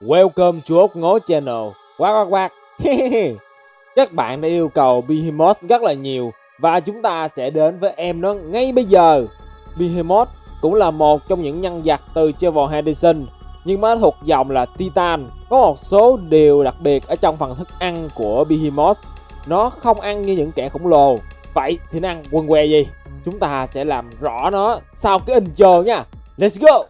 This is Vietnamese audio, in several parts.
Welcome to ốc ngố channel. Quát quát quát. Các bạn đã yêu cầu Behemoth rất là nhiều và chúng ta sẽ đến với em nó ngay bây giờ. Behemoth cũng là một trong những nhân vật từ Trevor Henderson nhưng mà thuộc dòng là Titan. Có một số điều đặc biệt ở trong phần thức ăn của Behemoth. Nó không ăn như những kẻ khổng lồ. Vậy thì nó ăn quần què gì? Chúng ta sẽ làm rõ nó sau cái intro nha. Let's go!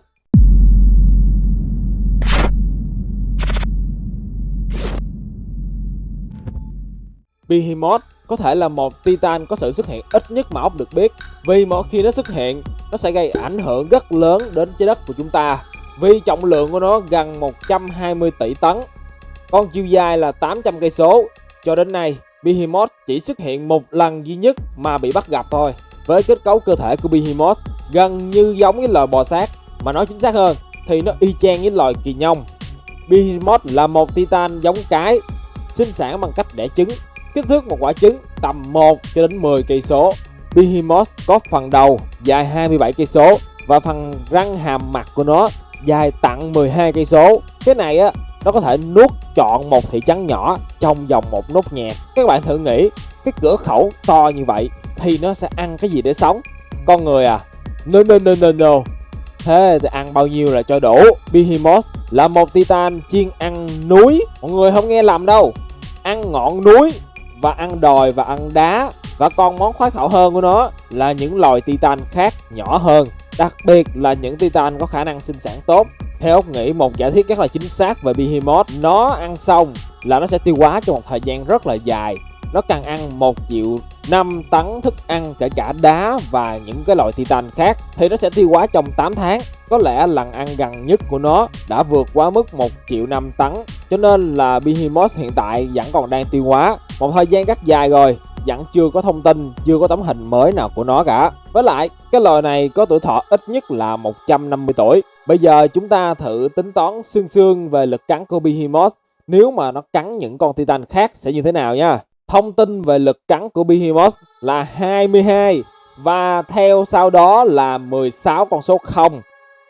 Behemoth có thể là một Titan có sự xuất hiện ít nhất mà ốc được biết. Vì mỗi khi nó xuất hiện, nó sẽ gây ảnh hưởng rất lớn đến trái đất của chúng ta. Vì trọng lượng của nó gần 120 tỷ tấn Con chiều dài là 800 cây số. Cho đến nay, Behemoth chỉ xuất hiện một lần duy nhất mà bị bắt gặp thôi. Với kết cấu cơ thể của Behemoth gần như giống với loài bò sát Mà nói chính xác hơn thì nó y chang với loài kỳ nhông. Behemoth là một Titan giống cái sinh sản bằng cách đẻ trứng. Kích thước một quả trứng tầm 1 cho đến 10 cây số. Behemoth có phần đầu dài 27 cây số và phần răng hàm mặt của nó dài tặng 12 cây số. Cái này á, nó có thể nuốt trọn một thị trấn nhỏ trong vòng một nốt nhạc. Các bạn thử nghĩ, cái cửa khẩu to như vậy thì nó sẽ ăn cái gì để sống? Con người à? No no no no no. Thế thì ăn bao nhiêu là cho đủ? Behemoth là một titan chuyên ăn núi. Mọi người không nghe lầm đâu. Ăn ngọn núi và ăn đồi và ăn đá và còn món khoái khẩu hơn của nó là những loài titan khác nhỏ hơn. Đặc biệt là những titan có khả năng sinh sản tốt. Theo ốc nghĩ, một giả thiết rất là chính xác về behemoth, nó ăn xong là nó sẽ tiêu hóa trong một thời gian rất là dài. Nó cần ăn một triệu 5 tấn thức ăn kể cả đá và những cái loại titan khác thì nó sẽ tiêu hóa trong 8 tháng. Có lẽ lần ăn gần nhất của nó đã vượt quá mức 1 triệu 5 tấn, cho nên là Behemoth hiện tại vẫn còn đang tiêu hóa một thời gian rất dài rồi vẫn chưa có thông tin, chưa có tấm hình mới nào của nó cả. Với lại, cái loài này có tuổi thọ ít nhất là 150 tuổi. Bây giờ chúng ta thử tính toán xương xương về lực cắn của Behemoth nếu mà nó cắn những con Titan khác sẽ như thế nào nha. Thông tin về lực cắn của Behemoth là 22 và theo sau đó là 16 con số 0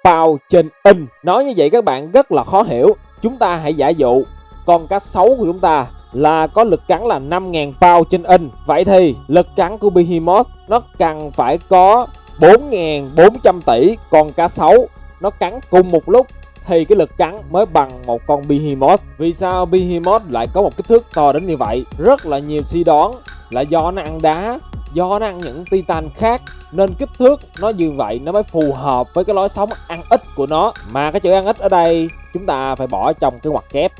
bao trên in. Nói như vậy các bạn rất là khó hiểu. Chúng ta hãy giả dụ con cá sấu của chúng ta là có lực cắn là 5.000 pound trên in. Vậy thì lực cắn của Behemoth nó cần phải có 4.400 tỷ con cá sấu nó cắn cùng một lúc thì cái lực cắn mới bằng một con Behemoth. Vì sao Behemoth lại có một kích thước to đến như vậy? Rất là nhiều suy đoán là do nó ăn đá, do nó ăn những titan khác nên kích thước nó như vậy nó mới phù hợp với cái lối sống ăn ít của nó. Mà cái chữ ăn ít ở đây chúng ta phải bỏ trong cái ngoặc kép.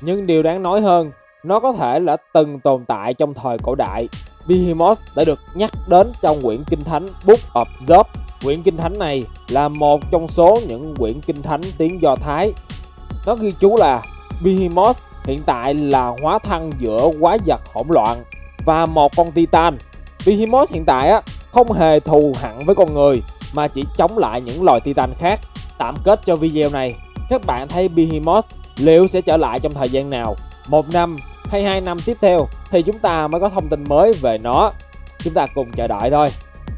Nhưng điều đáng nói hơn, nó có thể là từng tồn tại trong thời cổ đại. Behemoth đã được nhắc đến trong quyển kinh thánh Book of Job Quyển Kinh Thánh này là một trong số những quyển Kinh Thánh tiếng Do Thái. Nó ghi chú là Behemoth hiện tại là hóa thân giữa quái vật hỗn loạn và một con Titan. Behemoth hiện tại á không hề thù hận với con người mà chỉ chống lại những loài Titan khác. Tạm kết cho video này, các bạn thấy Behemoth liệu sẽ trở lại trong thời gian nào? Một năm hay hai năm tiếp theo thì chúng ta mới có thông tin mới về nó. Chúng ta cùng chờ đợi thôi.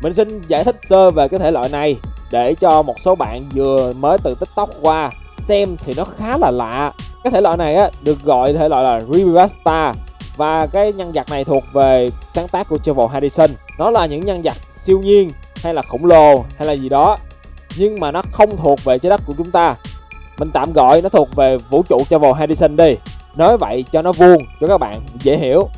Mình xin giải thích sơ về cái thể loại này để cho một số bạn vừa mới từ tiktok qua xem thì nó khá là lạ cái thể loại này á, được gọi thể loại là Rivasta và cái nhân vật này thuộc về sáng tác của Trevor Harrison. nó là những nhân vật siêu nhiên hay là khổng lồ hay là gì đó nhưng mà nó không thuộc về trái đất của chúng ta mình tạm gọi nó thuộc về vũ trụ Travel Edison đi. Nói vậy cho nó vuông cho các bạn dễ hiểu.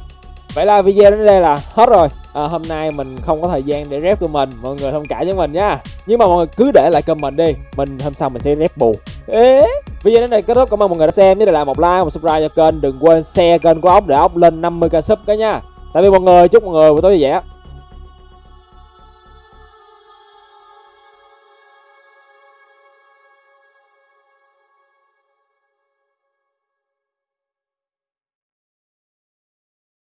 Vậy là video đến đây là hết rồi. À, hôm nay mình không có thời gian để rep tụi mình mọi người thông cảm với mình nha. Nhưng mà mọi người cứ để lại comment đi mình hôm sau mình sẽ rep bù. Ê, video đến đây kết thúc. Cảm ơn mọi người đã xem. Nhớ để lại một like một subscribe cho kênh đừng quên share kênh của ốc để ốc lên 50k sub cái nha. Tạm biệt mọi người chúc mọi người buổi tối vui vẻ.